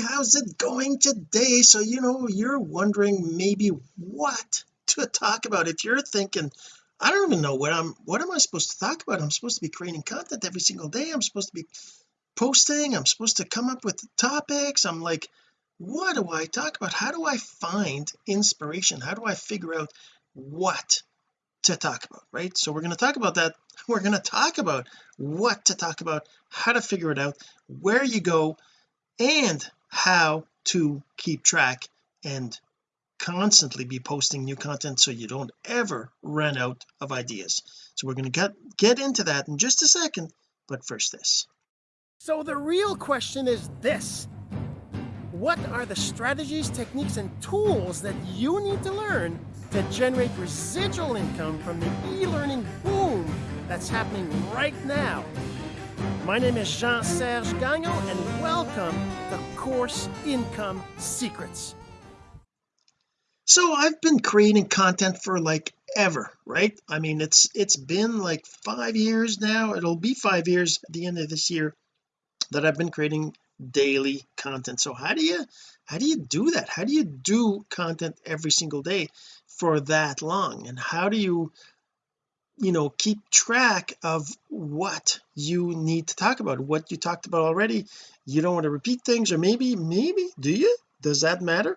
how's it going today? So you know you're wondering maybe what to talk about. If you're thinking I don't even know what I'm what am I supposed to talk about? I'm supposed to be creating content every single day. I'm supposed to be posting. I'm supposed to come up with topics. I'm like what do I talk about? How do I find inspiration? How do I figure out what to talk about? Right? So we're going to talk about that. We're going to talk about what to talk about how to figure it out where you go and how to keep track and constantly be posting new content so you don't ever run out of ideas. So we're going to get get into that in just a second but first this. So the real question is this. What are the strategies techniques and tools that you need to learn to generate residual income from the e-learning boom that's happening right now? My name is Jean-Serge Gagnon and welcome to Course Income Secrets. So I've been creating content for like ever right? I mean it's it's been like five years now. It'll be five years at the end of this year that I've been creating daily content. So how do you how do you do that? How do you do content every single day for that long? And how do you you know keep track of what you need to talk about what you talked about already. You don't want to repeat things or maybe maybe do you? Does that matter?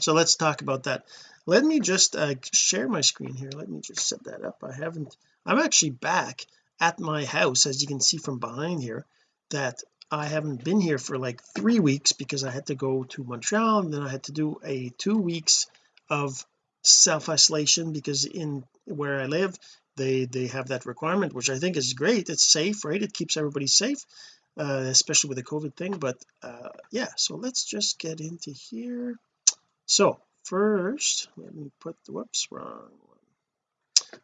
So let's talk about that. Let me just uh, share my screen here. Let me just set that up. I haven't I'm actually back at my house as you can see from behind here that I haven't been here for like three weeks because I had to go to Montreal and then I had to do a two weeks of self-isolation because in where I live they they have that requirement which I think is great. It's safe right? It keeps everybody safe uh, especially with the COVID thing but uh, yeah so let's just get into here. So first let me put the whoops wrong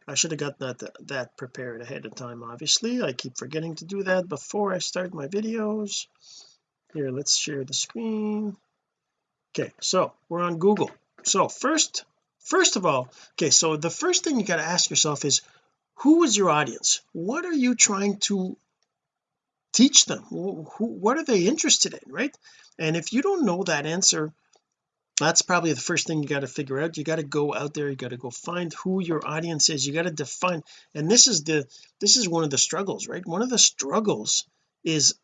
I should have got that that prepared ahead of time obviously. I keep forgetting to do that before I start my videos. Here let's share the screen. Okay so we're on Google. So first first of all okay so the first thing you got to ask yourself is who is your audience? What are you trying to teach them? Who, what are they interested in right? And if you don't know that answer that's probably the first thing you got to figure out. You got to go out there you got to go find who your audience is you got to define and this is the this is one of the struggles right? One of the struggles is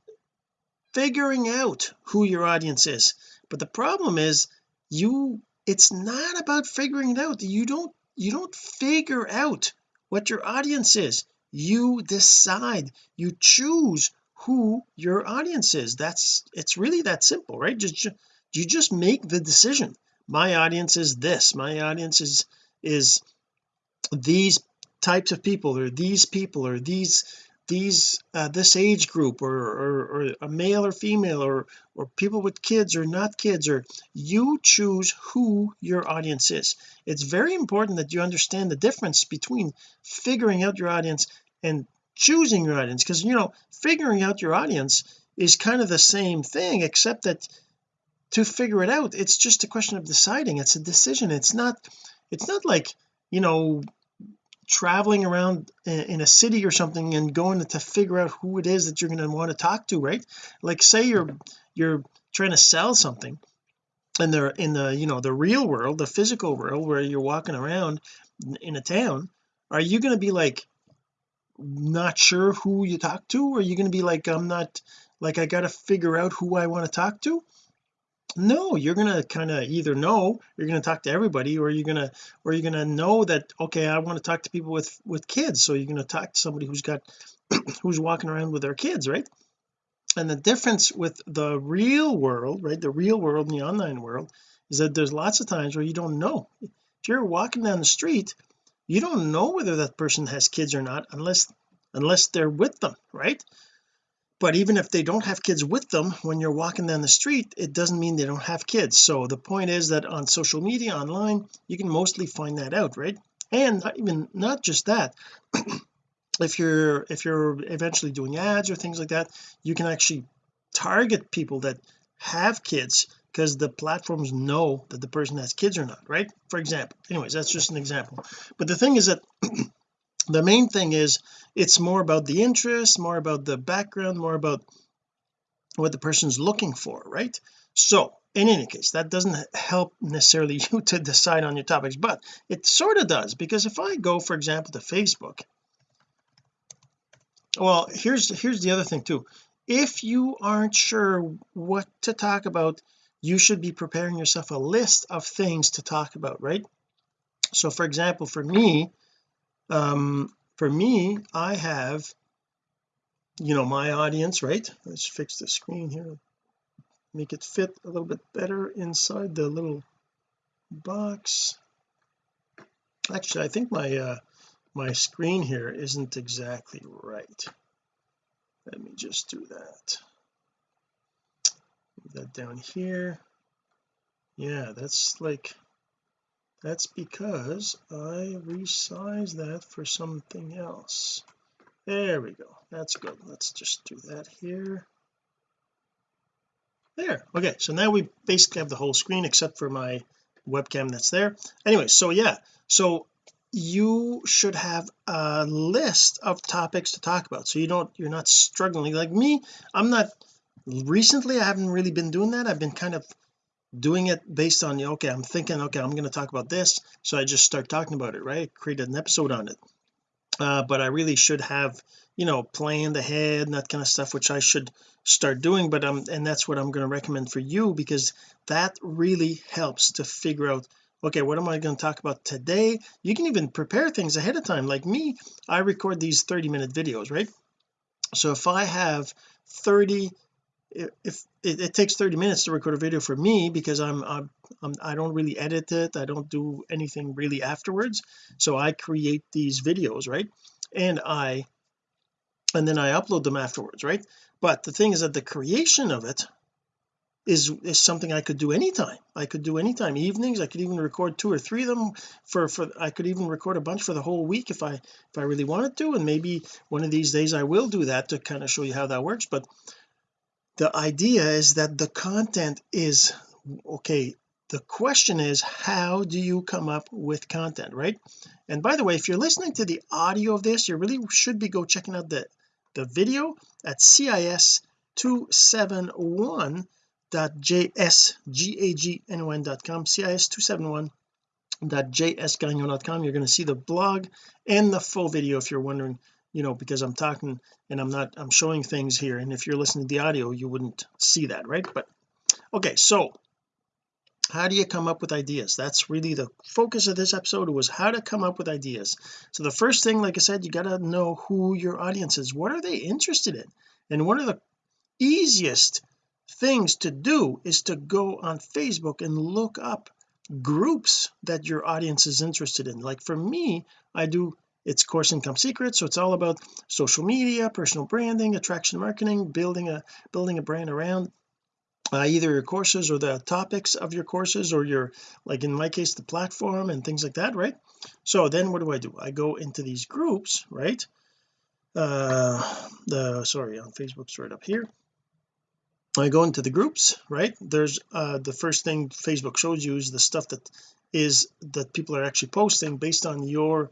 figuring out who your audience is. But the problem is you it's not about figuring it out. You don't you don't figure out what your audience is. You decide. You choose who your audience is. That's it's really that simple right? Just you just make the decision. My audience is this. My audience is is these types of people or these people or these these uh, this age group or, or, or a male or female or or people with kids or not kids or you choose who your audience is. It's very important that you understand the difference between figuring out your audience and choosing your audience because you know figuring out your audience is kind of the same thing except that to figure it out it's just a question of deciding. It's a decision. It's not it's not like you know traveling around in a city or something and going to figure out who it is that you're going to want to talk to right? Like say you're you're trying to sell something and they're in the you know the real world the physical world where you're walking around in a town are you going to be like not sure who you talk to? Or are you going to be like I'm not like I got to figure out who I want to talk to no you're gonna kind of either know you're gonna talk to everybody or you're gonna or you're gonna know that okay I want to talk to people with with kids. So you're gonna talk to somebody who's got who's walking around with their kids right? And the difference with the real world right the real world and the online world is that there's lots of times where you don't know. If you're walking down the street you don't know whether that person has kids or not unless unless they're with them right but even if they don't have kids with them when you're walking down the street it doesn't mean they don't have kids. So the point is that on social media online you can mostly find that out right? And not even not just that if you're if you're eventually doing ads or things like that you can actually target people that have kids because the platforms know that the person has kids or not right? For example anyways that's just an example. But the thing is that the main thing is it's more about the interest more about the background more about what the person's looking for right? So in any case that doesn't help necessarily you to decide on your topics but it sort of does because if I go for example to Facebook well here's here's the other thing too. If you aren't sure what to talk about you should be preparing yourself a list of things to talk about right? So for example for me um for me I have you know my audience right? Let's fix the screen here. Make it fit a little bit better inside the little box. Actually I think my uh my screen here isn't exactly right. Let me just do that. Move that down here. Yeah that's like that's because I resized that for something else. There we go. That's good. Let's just do that here. There. Okay so now we basically have the whole screen except for my webcam that's there. Anyway so yeah so you should have a list of topics to talk about. So you don't you're not struggling. Like me I'm not recently I haven't really been doing that. I've been kind of doing it based on you, okay I'm thinking okay I'm going to talk about this so I just start talking about it right? Create an episode on it. Uh, but I really should have you know planned ahead and that kind of stuff which I should start doing but um and that's what I'm going to recommend for you because that really helps to figure out okay what am I going to talk about today? You can even prepare things ahead of time. Like me I record these 30 minute videos right? So if I have 30 if it, it, takes 30 minutes to record a video for me because I'm, I'm, I'm I don't really edit it. I don't do anything really afterwards. So I create these videos right? And I and then I upload them afterwards right? But the thing is that the creation of it is is something I could do anytime. I could do anytime evenings. I could even record two or three of them for for I could even record a bunch for the whole week if I if I really wanted to. And maybe one of these days I will do that to kind of show you how that works. But the idea is that the content is okay the question is how do you come up with content right? And by the way if you're listening to the audio of this you really should be go checking out the the video at cis271 cis271.jsgagnon.com cis271.jsgagnon.com you're going to see the blog and the full video if you're wondering you know because I'm talking and I'm not I'm showing things here. And if you're listening to the audio you wouldn't see that right? But okay so how do you come up with ideas? That's really the focus of this episode was how to come up with ideas. So the first thing like I said you got to know who your audience is. What are they interested in? And one of the easiest things to do is to go on Facebook and look up groups that your audience is interested in. Like for me I do it's course income secrets so it's all about social media personal branding attraction marketing building a building a brand around uh, either your courses or the topics of your courses or your like in my case the platform and things like that right? So then what do I do? I go into these groups right? Uh the sorry on Facebook's right up here. I go into the groups right? There's uh the first thing Facebook shows you is the stuff that is that people are actually posting based on your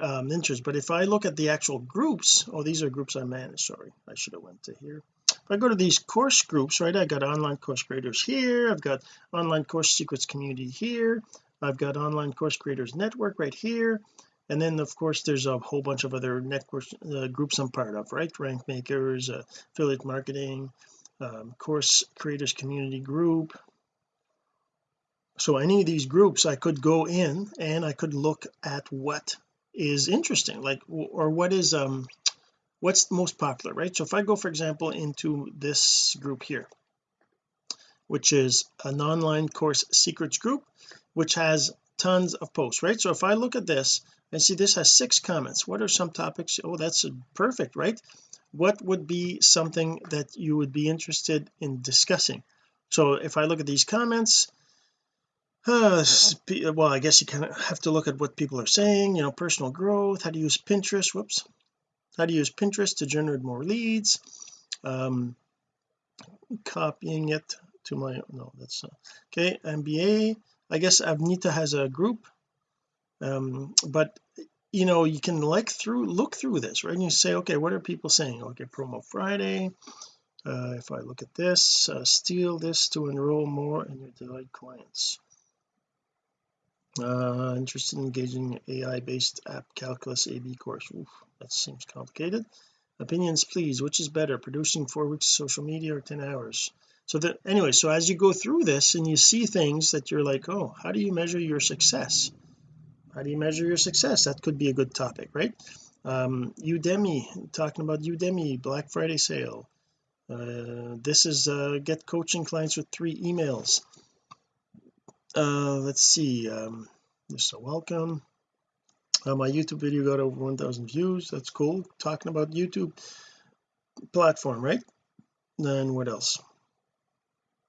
um interest. But if I look at the actual groups oh these are groups I manage. Sorry I should have went to here. If I go to these course groups right I got online course creators here. I've got online course secrets community here. I've got online course creators network right here. And then of course there's a whole bunch of other networks uh, groups I'm part of right? Rank makers uh, affiliate marketing um, course creators community group. So any of these groups I could go in and I could look at what is interesting like or what is um what's most popular right? So if I go for example into this group here which is an online course secrets group which has tons of posts right? So if I look at this and see this has six comments what are some topics? Oh that's perfect right? What would be something that you would be interested in discussing? So if I look at these comments uh, well I guess you kind of have to look at what people are saying you know personal growth how to use Pinterest whoops how to use Pinterest to generate more leads um copying it to my no that's okay MBA I guess Avnita has a group um but you know you can like through look through this right and you say okay what are people saying okay promo Friday uh, if I look at this uh, steal this to enroll more in your delight clients uh interested in engaging AI based app calculus AB course. Oof, that seems complicated. Opinions please. Which is better producing four weeks of social media or 10 hours? So that anyway so as you go through this and you see things that you're like oh how do you measure your success? How do you measure your success? That could be a good topic right? Um Udemy talking about Udemy Black Friday sale. Uh, this is uh, get coaching clients with three emails uh, let's see um just a welcome. Uh, my YouTube video got over 1000 views. That's cool. Talking about YouTube platform right? Then what else?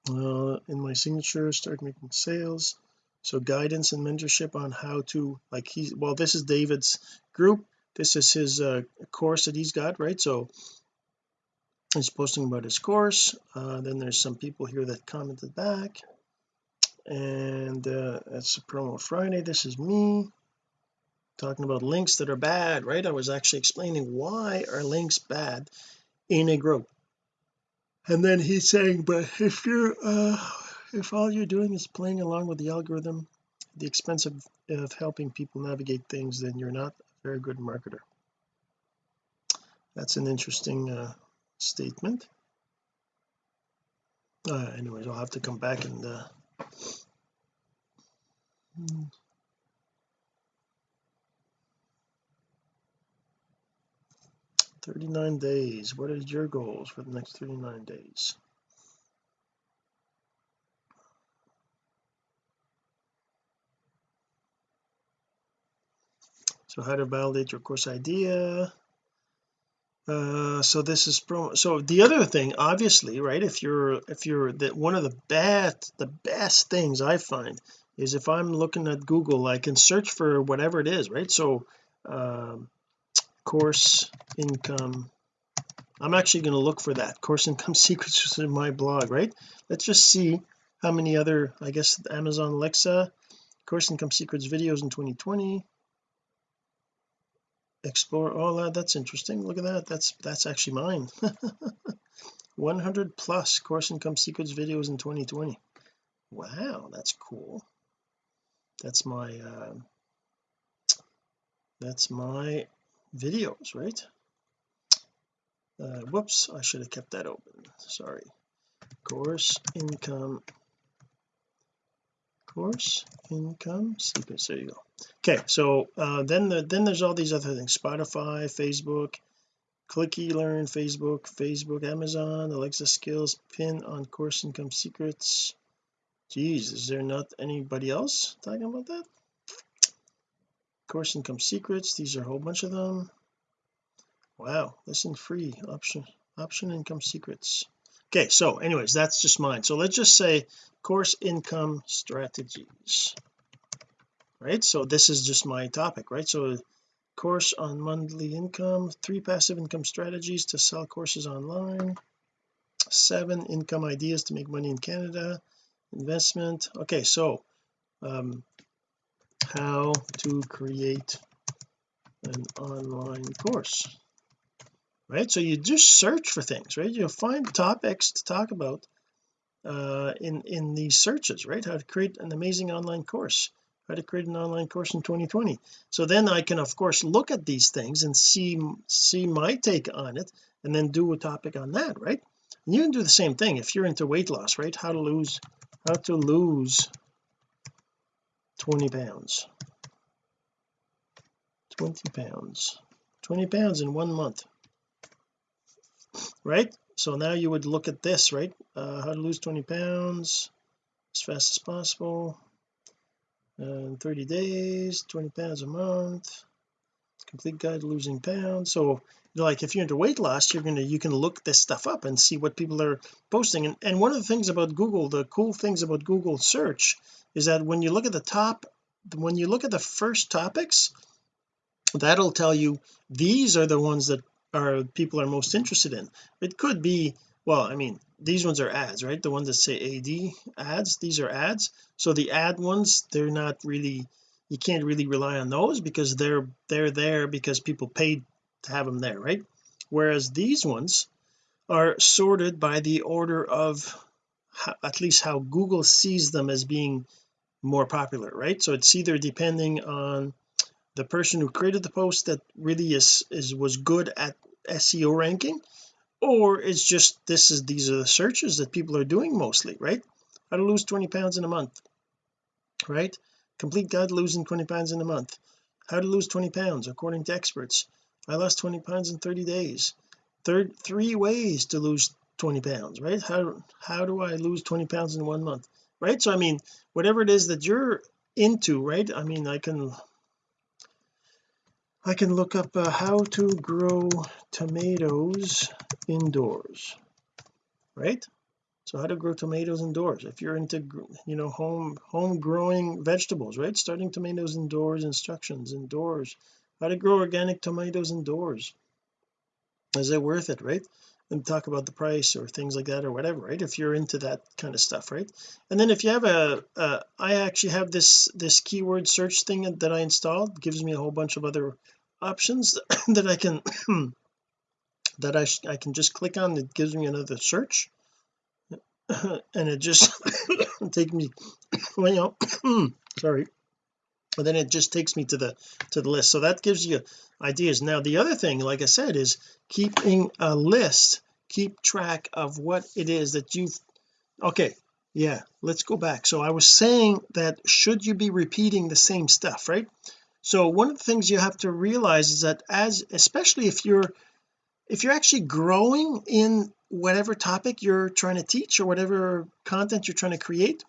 Uh, in my signature start making sales. So guidance and mentorship on how to like he's well this is David's group. This is his uh, course that he's got right? So he's posting about his course. Uh, then there's some people here that commented back and uh, that's a promo Friday. This is me talking about links that are bad right? I was actually explaining why are links bad in a group. And then he's saying but if you're uh if all you're doing is playing along with the algorithm the expense of, of helping people navigate things then you're not a very good marketer. That's an interesting uh, statement. Uh, anyways I'll have to come back and uh, 39 days. What is your goals for the next 39 days? So how to validate your course idea uh so this is pro so the other thing obviously right if you're if you're that one of the best the best things I find is if I'm looking at Google I can search for whatever it is right? So um course income I'm actually going to look for that course income secrets in my blog right? Let's just see how many other I guess Amazon Alexa course income secrets videos in 2020 explore all that that's interesting. Look at that. That's that's actually mine. 100 plus course income secrets videos in 2020 wow that's cool. That's my uh, that's my videos right? Uh, whoops I should have kept that open. Sorry. Course income course income secrets there you go okay so uh, then the, then there's all these other things Spotify Facebook clicky learn Facebook Facebook Amazon Alexa skills pin on course income secrets. Geez is there not anybody else talking about that? Course income secrets these are a whole bunch of them. Wow listen free option option income secrets okay so anyways that's just mine. So let's just say course income strategies right? So this is just my topic right? So course on monthly income three passive income strategies to sell courses online seven income ideas to make money in Canada investment. Okay so um how to create an online course right? So you just search for things right? You'll find topics to talk about uh in in these searches right? How to create an amazing online course how to create an online course in 2020 so then I can of course look at these things and see see my take on it and then do a topic on that right? And you can do the same thing if you're into weight loss right? How to lose how to lose 20 pounds. 20 pounds. 20 pounds in one month right? So now you would look at this right? Uh, how to lose 20 pounds as fast as possible. In 30 days 20 pounds a month. Complete guide to losing pounds. So like if you're into weight loss you're gonna you can look this stuff up and see what people are posting. And, and one of the things about Google the cool things about Google search is that when you look at the top when you look at the first topics that'll tell you these are the ones that are people are most interested in. It could be well I mean these ones are ads right? The ones that say AD ads these are ads. So the ad ones they're not really you can't really rely on those because they're they're there because people paid to have them there right? Whereas these ones are sorted by the order of how, at least how Google sees them as being more popular right? So it's either depending on the person who created the post that really is is was good at SEO ranking or it's just this is these are the searches that people are doing mostly right? How to lose 20 pounds in a month right? Complete guide to losing 20 pounds in a month. How to lose 20 pounds according to experts. I lost 20 pounds in 30 days. Third three ways to lose 20 pounds right? How how do I lose 20 pounds in one month right? So I mean whatever it is that you're into right? I mean I can I can look up uh, how to grow tomatoes indoors right? So how to grow tomatoes indoors. If you're into you know home home growing vegetables right? Starting tomatoes indoors instructions indoors. How to grow organic tomatoes indoors. Is it worth it right? And talk about the price or things like that or whatever right? If you're into that kind of stuff right? And then if you have a, I actually have this this keyword search thing that I installed. It gives me a whole bunch of other options that I can that I, I can just click on it gives me another search. And it just take me well sorry. But then it just takes me to the to the list. So that gives you ideas. Now the other thing like I said is keeping a list. Keep track of what it is that you've okay yeah let's go back. So I was saying that should you be repeating the same stuff right so one of the things you have to realize is that as especially if you're if you're actually growing in whatever topic you're trying to teach or whatever content you're trying to create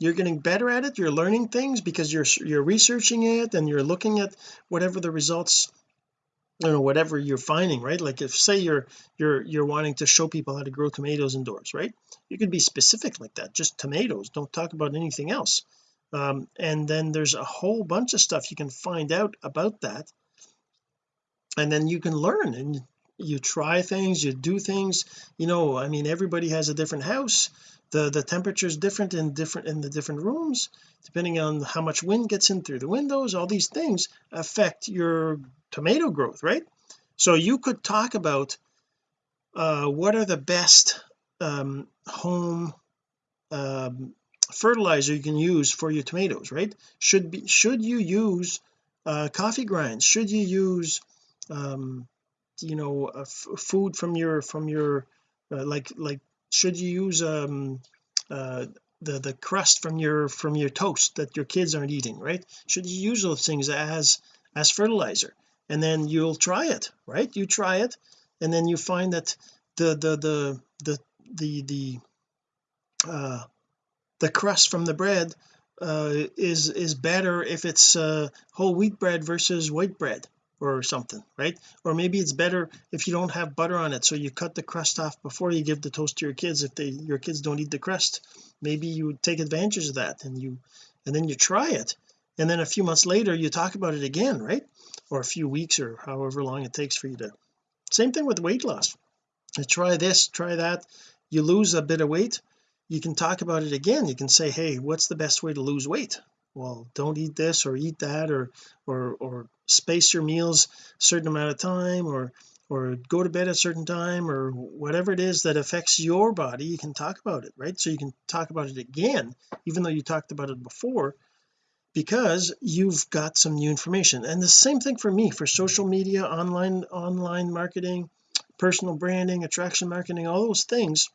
you're getting better at it you're learning things because you're you're researching it and you're looking at whatever the results you know whatever you're finding right? Like if say you're you're you're wanting to show people how to grow tomatoes indoors right? You could be specific like that just tomatoes don't talk about anything else um, and then there's a whole bunch of stuff you can find out about that. And then you can learn and you try things you do things. You know I mean everybody has a different house. The the temperature is different in different in the different rooms. Depending on how much wind gets in through the windows all these things affect your tomato growth right? So you could talk about uh, what are the best um, home um, fertilizer you can use for your tomatoes right? Should be should you use uh, coffee grinds? Should you use um, you know uh, food from your from your uh, like like should you use um uh the the crust from your from your toast that your kids aren't eating right? Should you use those things as as fertilizer? And then you'll try it right? You try it and then you find that the the the the the the uh the crust from the bread uh is is better if it's uh whole wheat bread versus white bread or something right? Or maybe it's better if you don't have butter on it so you cut the crust off before you give the toast to your kids. If they your kids don't eat the crust maybe you take advantage of that and you and then you try it. And then a few months later you talk about it again right? Or a few weeks or however long it takes for you to same thing with weight loss. You try this try that you lose a bit of weight you can talk about it again. You can say hey what's the best way to lose weight? Well don't eat this or eat that or or or space your meals a certain amount of time or or go to bed at a certain time or whatever it is that affects your body you can talk about it right? So you can talk about it again even though you talked about it before because you've got some new information. And the same thing for me for social media online online marketing personal branding attraction marketing all those things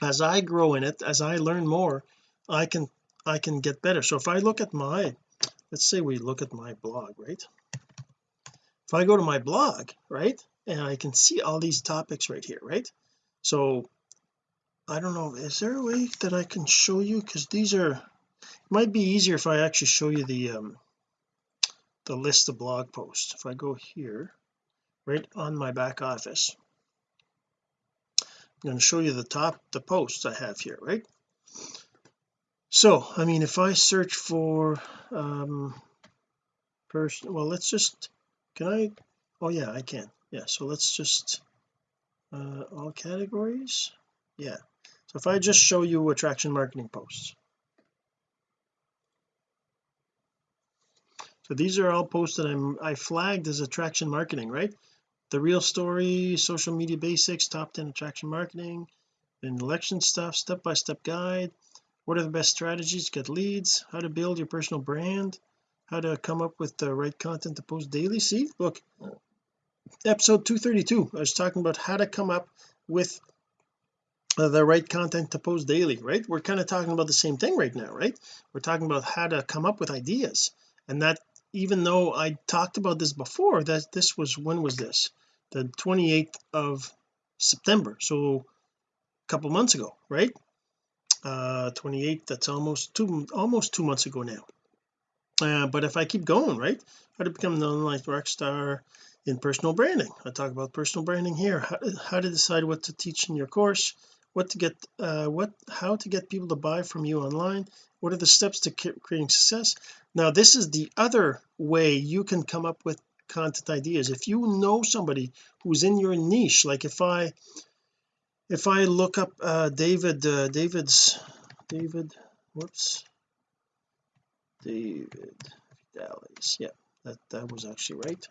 as I grow in it as I learn more I can I can get better. So if I look at my let's say we look at my blog right? If I go to my blog right and I can see all these topics right here right? So I don't know is there a way that I can show you? Because these are it might be easier if I actually show you the um the list of blog posts. If I go here right on my back office I'm going to show you the top the posts I have here right? So I mean if I search for um person well let's just can I oh yeah I can. Yeah so let's just uh all categories? Yeah. So if I just show you attraction marketing posts. So these are all posts that I'm I flagged as attraction marketing right the real story social media basics top 10 attraction marketing and election stuff step-by-step guide. What are the best strategies to get leads? How to build your personal brand? How to come up with the right content to post daily? See look episode 232 I was talking about how to come up with uh, the right content to post daily right? We're kind of talking about the same thing right now right? We're talking about how to come up with ideas and that even though I talked about this before that this was when was this? The 28th of September so a couple months ago right? Uh 28 that's almost two almost two months ago now. Uh, but if I keep going right how to become an online rock star in personal branding? I talk about personal branding here. How, how to decide what to teach in your course what to get uh what how to get people to buy from you online. What are the steps to creating success? Now this is the other way you can come up with content ideas. If you know somebody who's in your niche like if I if I look up uh David uh, David's David whoops. David Dallas yeah that that was actually right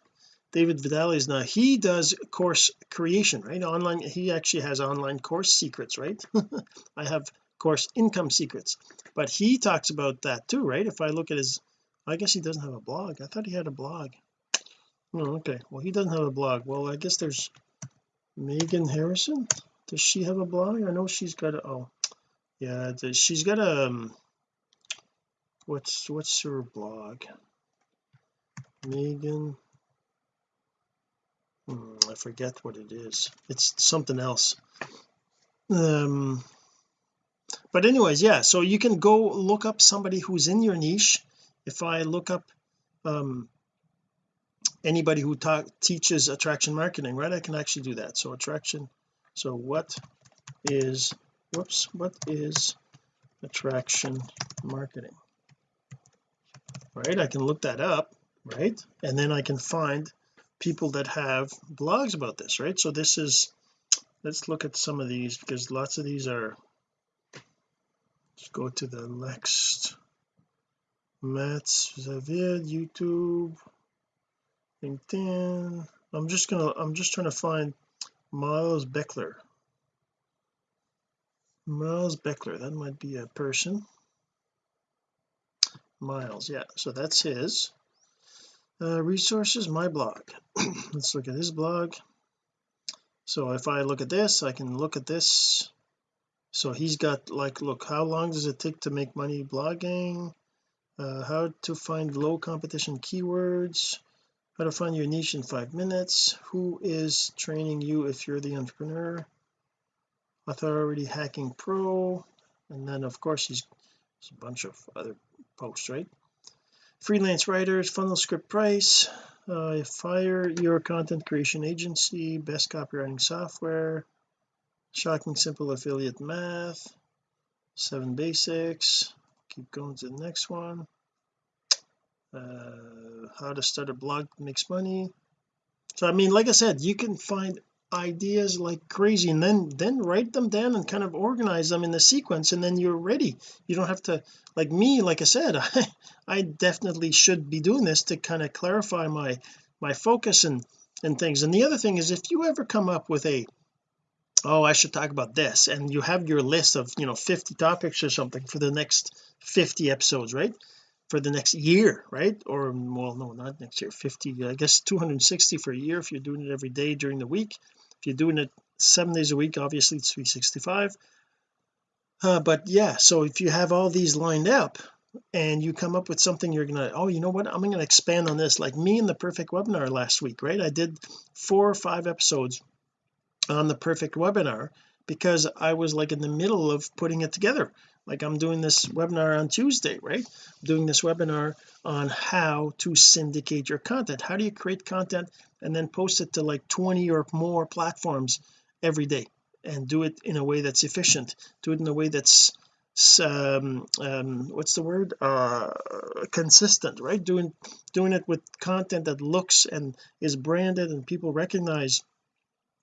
David Vidales now he does course creation right? Online he actually has online course secrets right? I have course income secrets. But he talks about that too right? If I look at his I guess he doesn't have a blog. I thought he had a blog. Oh okay. Well he doesn't have a blog. Well I guess there's Megan Harrison. Does she have a blog? I know she's got a oh yeah she's got a um, what's what's her blog? Megan hmm, I forget what it is. It's something else. Um but anyways yeah so you can go look up somebody who's in your niche. If I look up um anybody who teaches attraction marketing right I can actually do that. So attraction so what is whoops what is attraction marketing? Right I can look that up right? And then I can find people that have blogs about this right? So this is let's look at some of these because lots of these are let's go to the next. Matt's Xavier YouTube LinkedIn. I'm just gonna I'm just trying to find Miles Beckler. Miles Beckler that might be a person. Miles yeah so that's his uh, resources my blog. Let's look at his blog. So if I look at this I can look at this. So he's got like look how long does it take to make money blogging? Uh, how to find low competition keywords? How to find your niche in five minutes? Who is training you if you're the entrepreneur? Authority hacking pro. And then of course he's a bunch of other posts right freelance writers funnel script price uh, fire your content creation agency best copywriting software shocking simple affiliate math seven basics keep going to the next one uh, how to start a blog makes money. So I mean like I said you can find ideas like crazy and then then write them down and kind of organize them in the sequence and then you're ready. You don't have to like me like I said I, I definitely should be doing this to kind of clarify my my focus and and things. And the other thing is if you ever come up with a oh I should talk about this and you have your list of you know 50 topics or something for the next 50 episodes right for the next year right? Or well no not next year 50 I guess 260 for a year if you're doing it every day during the week. If you're doing it seven days a week obviously it's 365 uh, but yeah so if you have all these lined up and you come up with something you're gonna oh you know what? I'm gonna expand on this. Like me in the perfect webinar last week right? I did four or five episodes on the perfect webinar because I was like in the middle of putting it together like I'm doing this webinar on Tuesday right? I'm doing this webinar on how to syndicate your content. How do you create content and then post it to like 20 or more platforms every day and do it in a way that's efficient? Do it in a way that's um, um what's the word? Uh consistent right? Doing doing it with content that looks and is branded and people recognize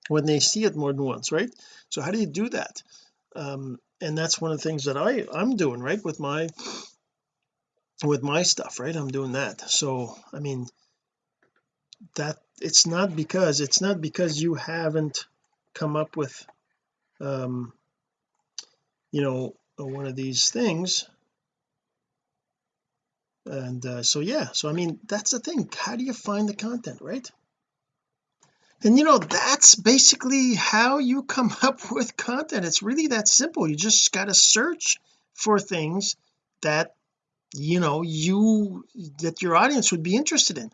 when they see it more than once right? So how do you do that? Um and that's one of the things that I I'm doing right with my with my stuff right? I'm doing that. So I mean that it's not because it's not because you haven't come up with um you know one of these things. And uh, so yeah. So I mean that's the thing. How do you find the content right and you know that's basically how you come up with content. It's really that simple. You just got to search for things that you know you that your audience would be interested in.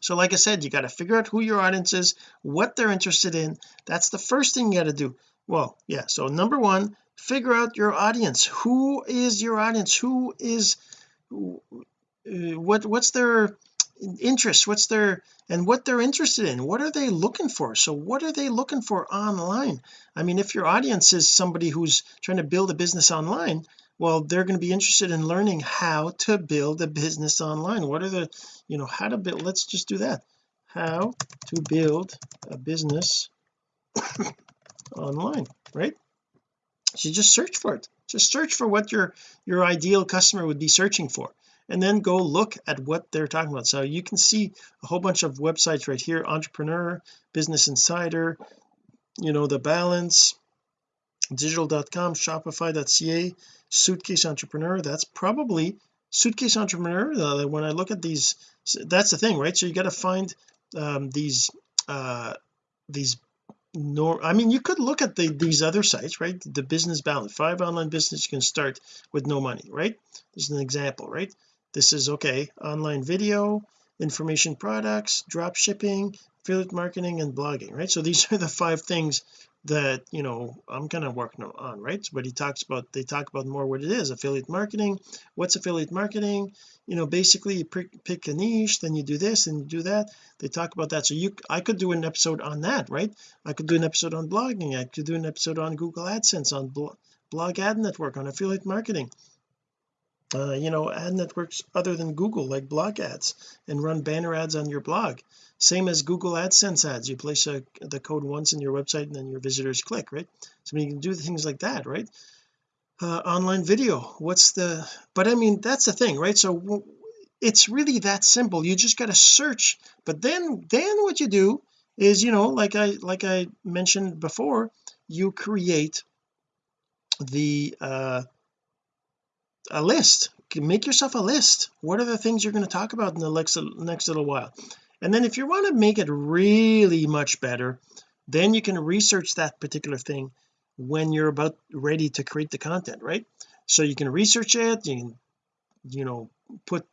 So like I said you got to figure out who your audience is what they're interested in. That's the first thing you got to do. Well yeah so number one figure out your audience. Who is your audience? Who is uh, what what's their interest what's their and what they're interested in what are they looking for? So what are they looking for online? I mean if your audience is somebody who's trying to build a business online well they're going to be interested in learning how to build a business online. What are the you know how to build let's just do that. How to build a business online right? So just search for it. Just search for what your your ideal customer would be searching for and then go look at what they're talking about. So you can see a whole bunch of websites right here entrepreneur business insider you know the balance digital.com shopify.ca suitcase entrepreneur. That's probably suitcase entrepreneur uh, when I look at these that's the thing right? So you got to find um, these uh these nor I mean you could look at the these other sites right? The business balance five online business you can start with no money right? This is an example right this is okay online video information products drop shipping affiliate marketing and blogging right? So these are the five things that you know I'm kind of working on right? But he talks about they talk about more what it is affiliate marketing. What's affiliate marketing? You know basically you pick, pick a niche then you do this and you do that. They talk about that. So you I could do an episode on that right? I could do an episode on blogging. I could do an episode on Google AdSense on blog ad network on affiliate marketing uh, you know ad networks other than Google like blog ads and run banner ads on your blog. Same as Google AdSense ads. You place a, the code once in your website and then your visitors click right? So you can do things like that right? Uh, online video. What's the but I mean that's the thing right? So it's really that simple. You just got to search. But then then what you do is you know like I like I mentioned before you create the uh a list. Make yourself a list. What are the things you're going to talk about in the next next little while? And then if you want to make it really much better then you can research that particular thing when you're about ready to create the content right? So you can research it you can you know put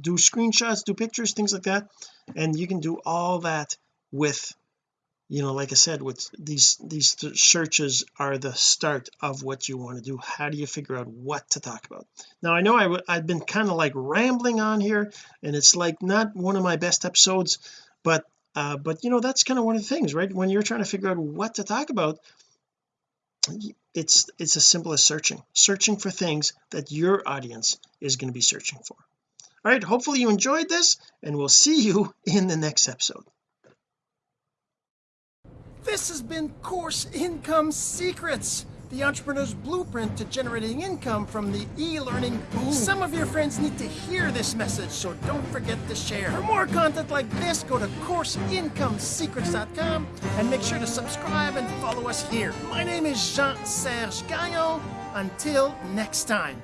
do screenshots do pictures things like that and you can do all that with you know like I said with these these searches are the start of what you want to do. How do you figure out what to talk about? Now I know I w I've been kind of like rambling on here and it's like not one of my best episodes but uh but you know that's kind of one of the things right? When you're trying to figure out what to talk about it's it's as simple as searching. Searching for things that your audience is going to be searching for. All right hopefully you enjoyed this and we'll see you in the next episode this has been Course Income Secrets, the entrepreneur's blueprint to generating income from the e-learning boom. Some of your friends need to hear this message, so don't forget to share. For more content like this, go to CourseIncomeSecrets.com and make sure to subscribe and follow us here. My name is Jean-Serge Gagnon. Until next time.